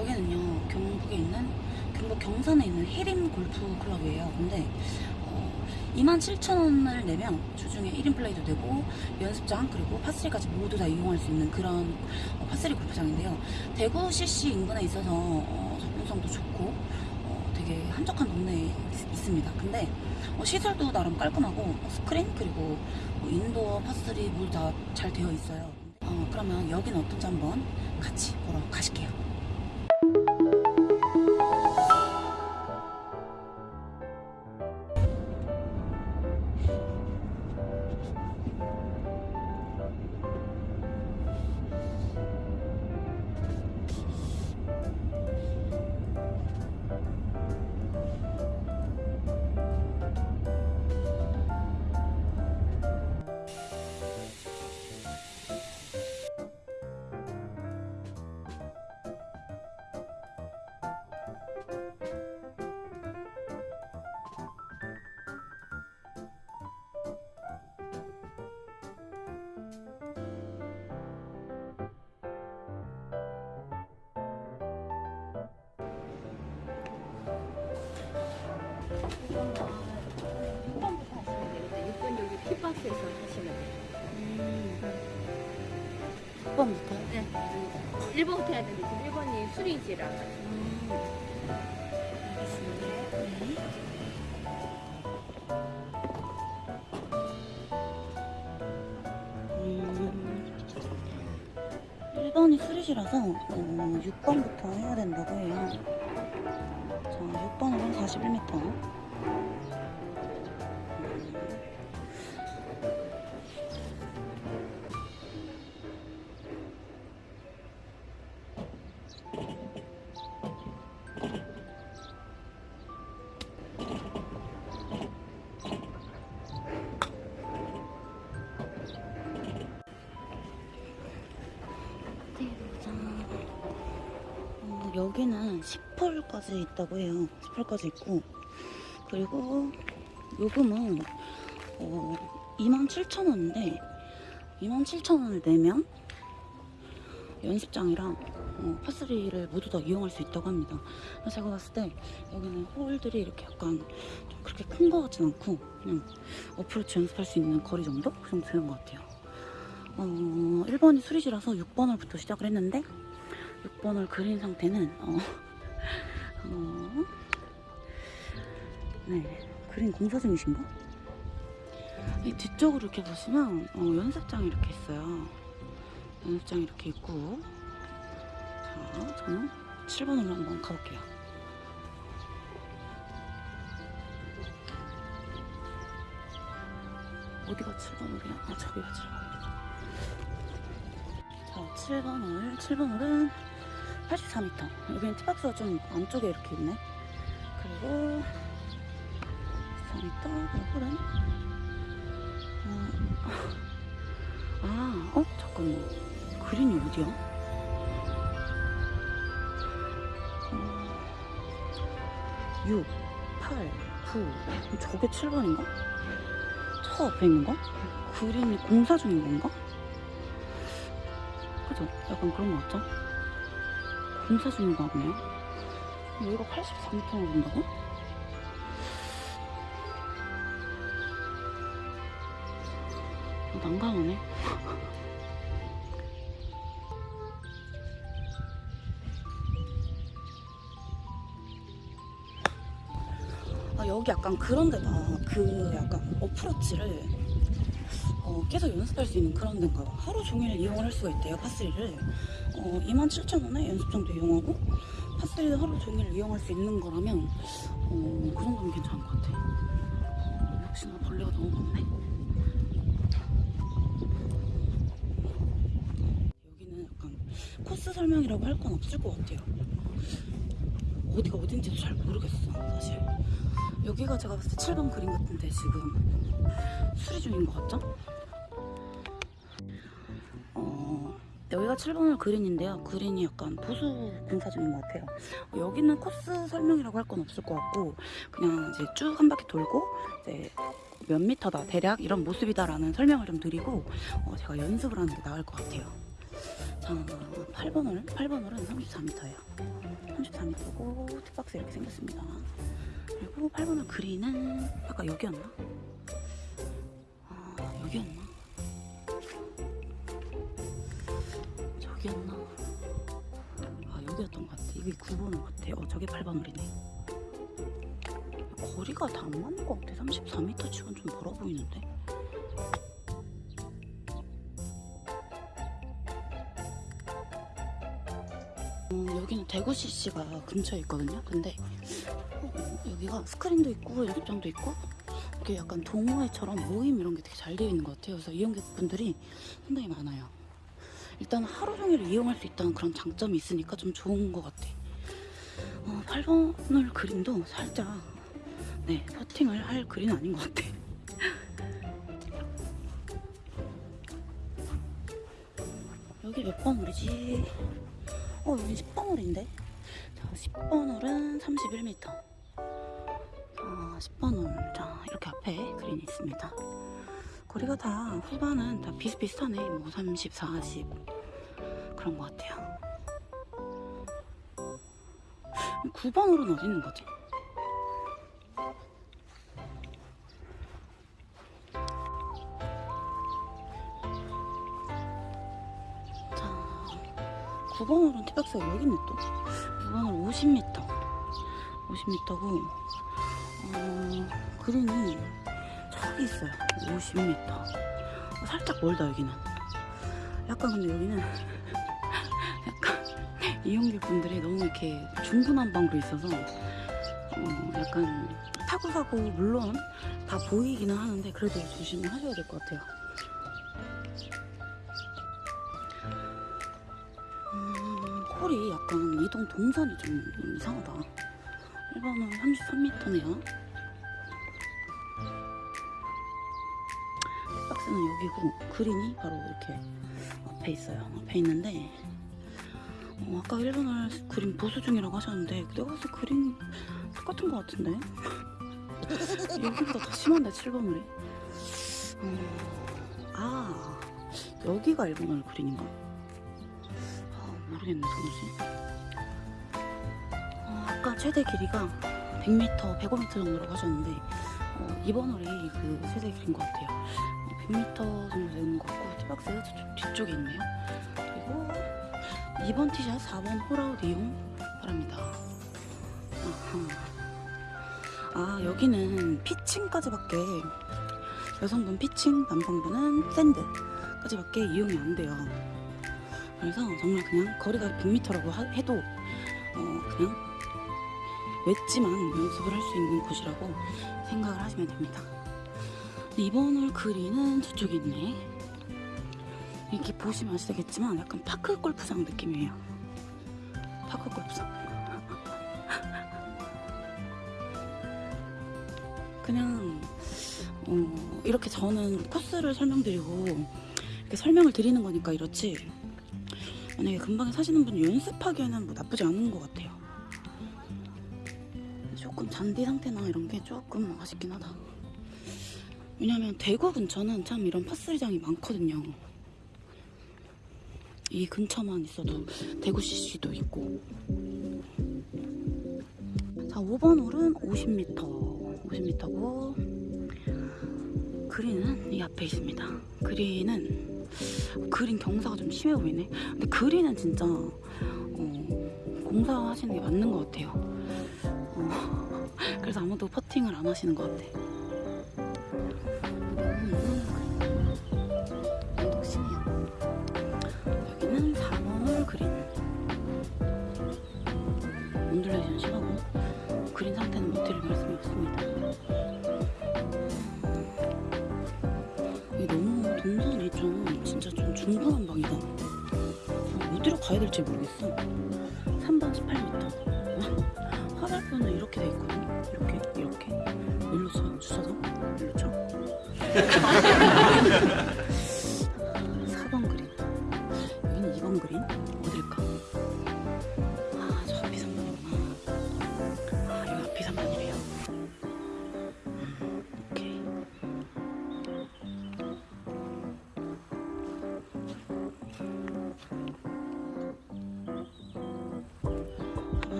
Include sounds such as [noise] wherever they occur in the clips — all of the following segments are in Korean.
여기는요 경북에 있는 경북 경산에 있는 해림 골프 클럽이에요. 근데 어, 27,000원을 내면 주중에 1인 플레이도 되고 연습장 그리고 파3까지 모두 다 이용할 수 있는 그런 어, 파3 골프장인데요. 대구 CC 인근에 있어서 어, 접근성도 좋고 어, 되게 한적한 동네에 있- 있습니다. 근데 어, 시설도 나름 깔끔하고 스크린 그리고 뭐 indoor 파3 모두 다 잘 되어 있어요. 어, 그러면 여기는 어떤지 한번 같이 보러 가실게요. 박스에서 하시면 돼요. 6번부터 네. 1번부터 해야 되는데 지금 1번이 수리지라. 음, 1번이 수리시라서 어, 6번부터 해야 된다고 해요. 자, 6번으로는 41m. 여기는 10홀까지 있다고 해요. 10홀까지 있고 그리고 요금은 어, 27,000원인데 27,000원을 내면 연습장이랑 어, 파3를 모두 다 이용할 수 있다고 합니다. 제가 봤을 때 여기는 홀들이 이렇게 약간 좀 그렇게 큰거 같진 않고 그냥 어프로치 연습할 수 있는 거리 정도? 그 정도 되는 것 같아요. 어, 1번이 수리지라서 6번홀부터 시작을 했는데 6번을 그린 상태는 어, 어, 네 그린 공사 중이신가? 이 뒤쪽으로 이렇게 보시면 어, 연습장이 이렇게 있어요 연습장이 이렇게 있고 자 저는 7번으로 한번 가볼게요 어디가 7번홀이야? 아 저기가 7번홀이다 자, 7번 홀. 7번 홀은 84m. 여기는 티박스가 좀 안쪽에 이렇게 있네. 그리고 4m. 그 홀은 어, 아, 어? 잠깐만. 그린이 어디야? 어, 6, 8, 9. 저게 7번인가? 저 앞에 있는 거? 그린이 공사 중인 건가? 그죠? 약간 그런 거 같죠? 공사 중인 거 같네요. 여기가 83m나 된다고? 어, 난감하네. 아, 여기 약간 그런 데다 그 약간 어프로치를 어, 계속 연습할 수 있는 그런 데인가 봐. 하루 종일 이용을 할 수가 있대요, 파3를. 어, 27,000원에 연습장도 이용하고, 파3도 하루 종일 이용할 수 있는 거라면, 어, 그 정도면 괜찮은 것 같아. 어, 역시나 벌레가 너무 많네. 여기는 약간 코스 설명이라고 할 건 없을 것 같아요. 어디가 어딘지도 잘 모르겠어, 사실. 여기가 제가 봤을 때 7번 그림 같은데 지금 수리 중인 것 같죠? 여기가 7번홀 그린인데요. 그린이 약간 보수 공사 중인 것 같아요. 어, 여기는 코스 설명이라고 할 건 없을 것 같고 그냥 이제 쭉 한 바퀴 돌고 이제 몇 미터다 대략 이런 모습이다라는 설명을 좀 드리고 어, 제가 연습을 하는 게 나을 것 같아요. 자, 8번 홀 8번 홀은 34m예요. 34m고 티박스 이렇게 생겼습니다. 그리고 8번홀 그린은 아까 여기였나? 저기였나? 아 여기였던 것 같아. 이게 9번홀 같아. 어 저게 8번홀이네. 거리가 다 안 맞는 것 같아. 34m 치곤 좀 멀어 보이는데. 음, 여기는 대구 CC가 근처에 있거든요. 근데 어, 여기가 스크린도 있고 연습장도 있고 이게 약간 동호회처럼 모임 이런 게 되게 잘 되어 있는 것 같아요. 그래서 이용객분들이 상당히 많아요. 일단 하루 종일 이용할 수 있다는 그런 장점이 있으니까 좀 좋은 것 같아. 어, 8번을 그린도 살짝 네 퍼팅을 할 그린 아닌 것 같아. [laughs] 여기 몇 번 홀이지? 어 여기 10번 홀인데? 자 10번 홀은 31m 자 10번 홀 자 이렇게 앞에 그린이 있습니다 거리가 다 후반은 다 비슷비슷하네. 뭐 30, 40 그런 것 같아요. 9번 홀은 어디 있는 거지? 자 9번 홀은 티박스가 여기 있네 또. 9번 홀 50m 50m고 어, 그린이 저기 있어요 50m 어, 살짝 멀다 여기는 약간 근데 여기는 약간 이용객 분들이 너무 이렇게 중구난방으로 있어서 어, 약간 타고 가고 물론 다 보이기는 하는데 그래도 조심을 하셔야 될 것 같아요 음, 콜이 약간 이동 동선이 좀 이상하다. 1번은 33m네요. 박스는 여기고 그린이 바로 이렇게 앞에 있어요. 앞에 있는데 어, 아까 1번을 그린 보수 중이라고 하셨는데 내가 봤을 때 그린 똑같은 것 같은데 [laughs] 여기보다 더 심한데 7번을이 어, 아 여기가 1번을 그린인가? 아, 모르겠네 도무지 어, 아까 최대 길이가 100m, 105m 정도라고 하셨는데 어, 이번 홀이 그 최대 길인 것 같아요 어, 100m 정도 되는 것 같고 티박스가 저쪽 뒤쪽에 있네요 그리고 2번 티샷 4번 홀아웃 이용 바랍니다 아하. 아 여기는 피칭까지밖에 여성분 피칭, 남성분은 샌드까지밖에 이용이 안 돼요 그래서 정말 그냥 거리가 100m라고 해도 어, 그냥 웨지만 연습을 할 수 있는 곳이라고 생각을 하시면 됩니다. 이번 홀 그린은 저쪽에 있네. 이렇게 보시면 아시겠지만 약간 파크 골프장 느낌이에요. 파크 골프장. [laughs] 그냥 어, 이렇게 저는 코스를 설명드리고 이렇게 설명을 드리는 거니까 이렇지 만약에 금방에 사시는 분이 연습하기에는 뭐 나쁘지 않은 것 같아요. 조금 잔디 상태나 이런 게 조금 아쉽긴 하다. 왜냐면 대구 근처는 참 이런 파스리장이 많거든요. 이 근처만 있어도 대구 CC도 있고. 자, 5번 홀은 50m. 50m고 그린은 이 앞에 있습니다. 그린은 그린 경사가 좀 심해 보이네. 근데 그린은 진짜 어, 공사하시는 게 맞는 것 같아요. 어, [laughs] 그래서 아무도 퍼팅을 안 하시는 것 같아. 온듈레이션 심하고 그린 상태는 못 드릴 말씀이 없습니다. 이게 너무 동선이 좀 진짜 좀 중구난방이다. 어, 어디로 가야 될지 모르겠어. 3번 18m. 화살표는 이렇게 돼 있거든. 이렇게 이렇게. 일로 쳐 주셔서 일로 쳐. [laughs]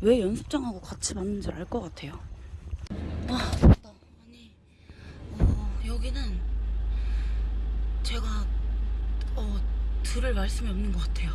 왜 연습장하고 같이 맞는지 알 것 같아요. 아, 맞다. 아니, 어, 여기는 제가 어, 들을 말씀이 없는 것 같아요.